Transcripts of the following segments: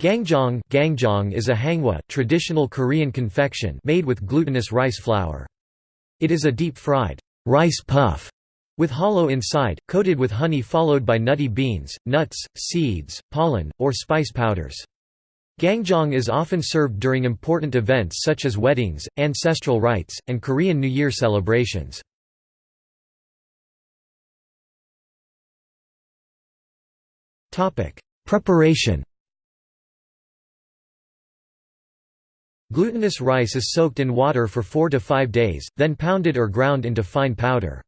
Gangjeong, gangjeong is a hangwa traditional Korean confection made with glutinous rice flour. It is a deep-fried rice puff with hollow inside, coated with honey followed by nutty beans, nuts, seeds, pollen, or spice powders. Gangjeong is often served during important events such as weddings, ancestral rites, and Korean New Year celebrations. Preparation Glutinous rice is soaked in water for 4 to 5 days, then pounded or ground into fine powder.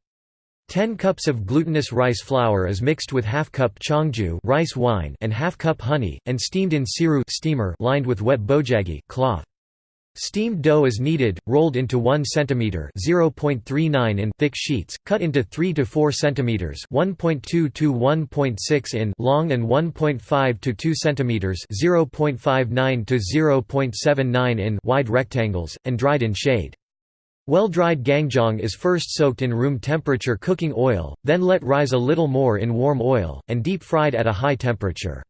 10 cups of glutinous rice flour is mixed with half cup cheongju rice wine and half cup honey, and steamed in siru steamer lined with wet bojagi cloth. Steamed dough is kneaded, rolled into 1 cm (0.39 in) thick sheets, cut into 3 to 4 cm (1.2 to 1.6 in) long and 1.5 to 2 cm (0.59 to 0.79 in) wide rectangles, and dried in shade. Well-dried gangjeong is first soaked in room temperature cooking oil, then let rise a little more in warm oil, and deep fried at a high temperature.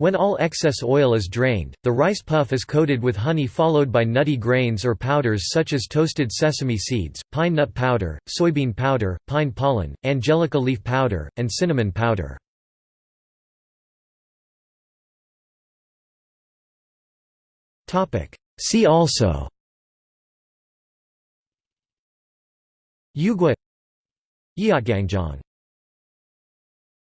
When all excess oil is drained, the rice puff is coated with honey followed by nutty grains or powders such as toasted sesame seeds, pine nut powder, soybean powder, pine pollen, angelica leaf powder, and cinnamon powder. See also Yugwa Yeotgangjeong